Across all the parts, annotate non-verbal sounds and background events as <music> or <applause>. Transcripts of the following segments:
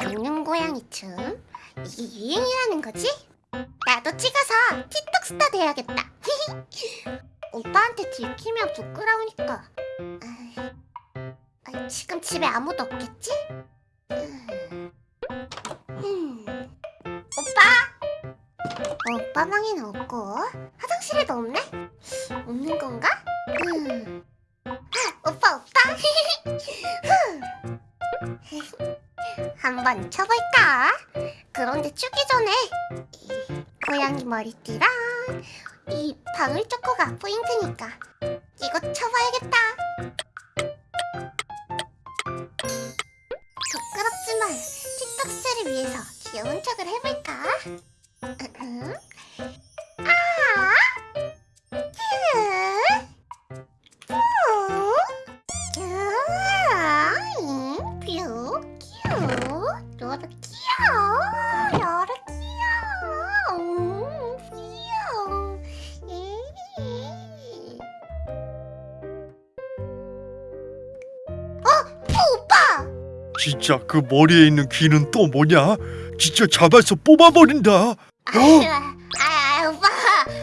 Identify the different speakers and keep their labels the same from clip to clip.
Speaker 1: 공룡 고양이 춤 이게 유행이라는 거지? 나도 찍어서 틱톡 스타 돼야겠다 <laughs> 오빠한테 들키면 부끄러우니까 아이, 지금 집에 아무도 없겠지? 음. 음. 오빠! 오빠 방에는 없고 화장실에도 없네? 없는 건가? 음. 아, 오빠 오빠! <laughs> 한번 쳐볼까? 그런데 추기 전에 이 고양이 머리띠랑 이 방울 초코가 포인트니까 이거 쳐봐야겠다. 부끄럽지만 틱톡 스타를 위해서 귀여운 척을 해볼까?
Speaker 2: 진짜 그 머리에 있는 귀는 또 뭐냐? 진짜 잡아서 뽑아버린다. 어? <laughs>
Speaker 1: 아, 아, 오빠.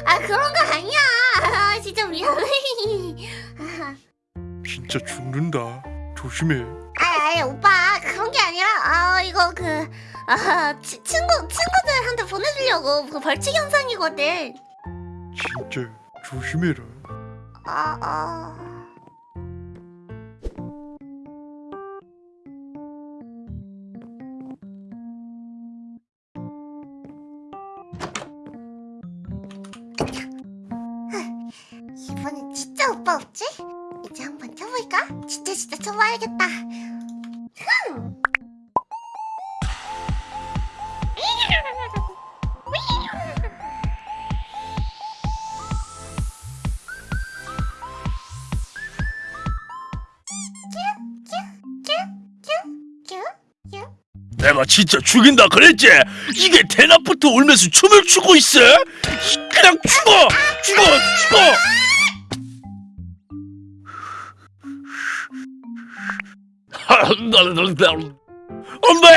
Speaker 1: 아, 그런 거 아니야. 아, <laughs> 진짜. 아, <laughs>
Speaker 2: 진짜 죽는다. 조심해.
Speaker 1: 아, 아, 오빠. 그런 게 아니라, 아, 이거 그, 아, 치, 친구, 친구들한테 보내주려고 그 벌칙 영상이거든.
Speaker 2: 진짜 조심해라.
Speaker 1: 아, 아. 진짜 진짜 쳐봐야겠다.
Speaker 2: 내가 진짜 죽인다 그랬지? 이게 대낮부터 울면서 춤을 추고 있어? 그냥 죽어! 죽어! 죽어! 엄마!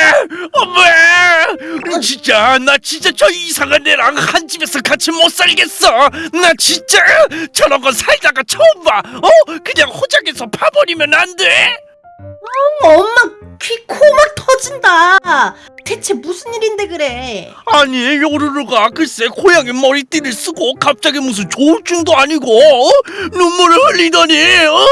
Speaker 2: 엄마! 진짜 나 진짜 저 이상한 애랑 한 집에서 같이 못 살겠어. 나 진짜 저런 거 살다가 처음 봐. 어? 그냥 호적에서 파버리면 안 돼?
Speaker 3: 엄마 귀 코 막 터진다. 대체 무슨 일인데 그래?
Speaker 2: 아니 요루루가 글쎄 고양이 머리띠를 쓰고 갑자기 무슨 조울증도 아니고 어? 눈물을 흘리더니 어?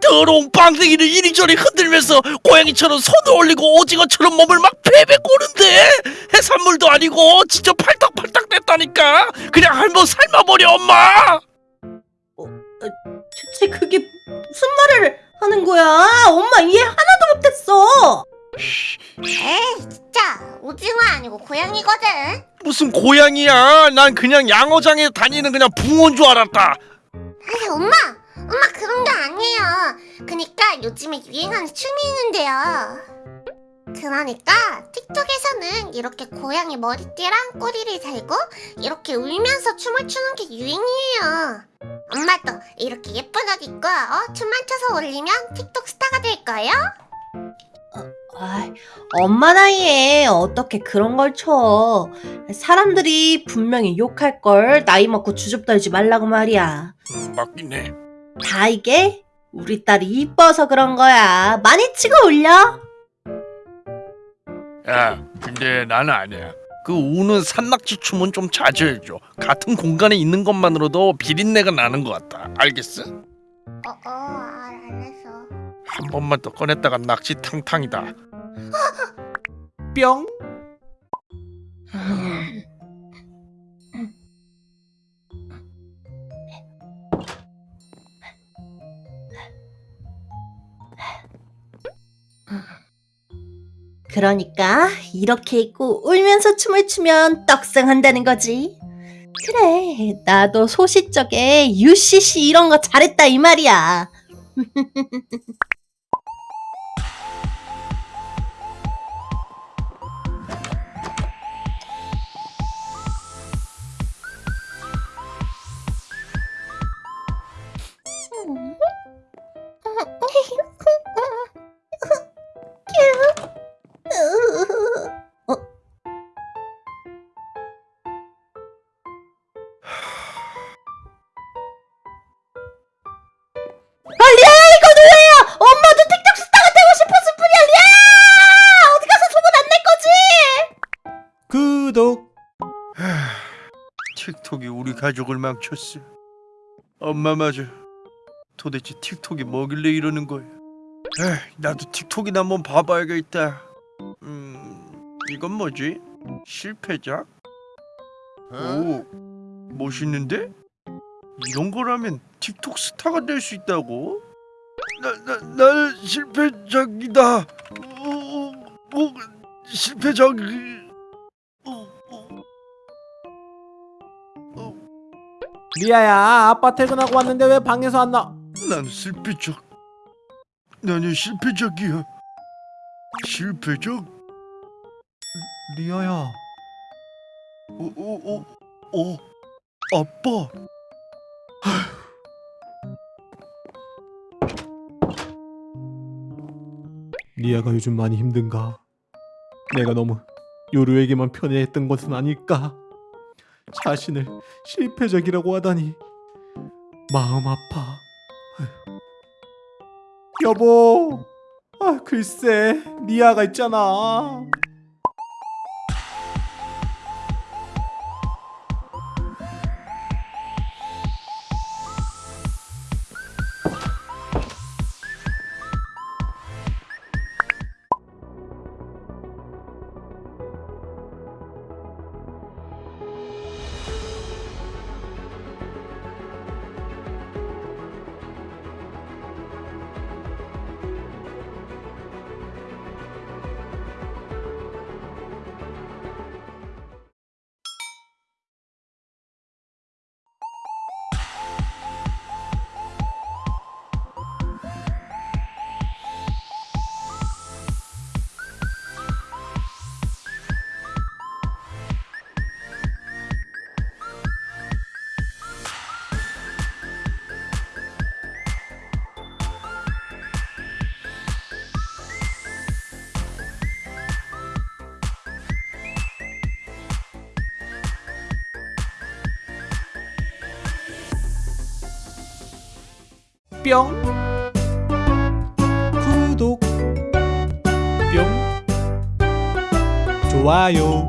Speaker 2: 더러운 빵댕이를 이리저리 흔들면서 고양이처럼 손을 올리고 오징어처럼 몸을 막 베베 꼬는데 해산물도 아니고 진짜 팔딱팔딱 됐다니까 그냥 한번 삶아버려 엄마
Speaker 3: 대체 그게 무슨 말을 하는 거야? 엄마 이해 하나도 못했어.
Speaker 1: 아니고 고양이거든.
Speaker 2: 무슨 고양이야 난 그냥 양어장에 다니는 그냥 붕어인 줄 알았다
Speaker 1: 아니 엄마, 엄마 그런 게 아니에요. 그니까 요즘에 유행하는 춤이 있는데요. 그러니까 틱톡에서는 이렇게 고양이 머리띠랑 꼬리를 달고 이렇게 울면서 춤을 추는 게 유행이에요. 엄마도 이렇게 예쁜 옷 입고 어? 춤만 춰서 올리면 틱톡 스타가 될 거예요.
Speaker 3: 아, 엄마 나이에 어떻게 그런 걸 쳐? 사람들이 분명히 욕할 걸 나이 먹고 주접 떨지 말라고 말이야.
Speaker 2: 음, 맞긴 해
Speaker 3: 다 이게 우리 딸이 이뻐서 그런 거야. 많이 치고 올려.
Speaker 2: 야, 근데 나는 아니야. 그 우는 산낙지 춤은 좀 자제해줘. 같은 공간에 있는 것만으로도 비린내가 나는 것 같다. 알겠어?
Speaker 1: 어, 어, 아, 알았어.
Speaker 2: 한 번만 더 꺼냈다가 낙지 탕탕이다.
Speaker 3: 뿅. 그러니까 이렇게 입고 울면서 춤을 추면 떡상한다는 거지. 그래, 나도 소시적에 UCC 이런 거 잘했다 이 말이야. <laughs>
Speaker 2: 우리 가족을 망쳤어. 엄마 맞아. 도대체 틱톡이 뭐길래 이러는 거야? 에이, 나도 틱톡이나 한번 봐봐야겠다. 음, 이건 뭐지? 실패작? 오, 멋있는데? 이런 거라면 틱톡 스타가 될 수 있다고? 나, 나, 나는 실패작이다. 어, 뭐, 실패작.
Speaker 4: 리아야 아빠 퇴근하고 왔는데 왜 방에서 안 나?
Speaker 2: 난 실패작. 나는 실패작이야. 실패작?
Speaker 4: 리아야
Speaker 2: 어, 어, 어, 어, 아빠. <sighs>
Speaker 4: 리아가 요즘 많이 힘든가? 내가 너무 요루에게만 편애했던 것은 아닐까? 자신을 실패적이라고 하다니 마음 아파. 여보, 아 글쎄 리아가 있잖아. 뿅. 구독 뿅. 좋아요.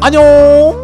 Speaker 4: 안녕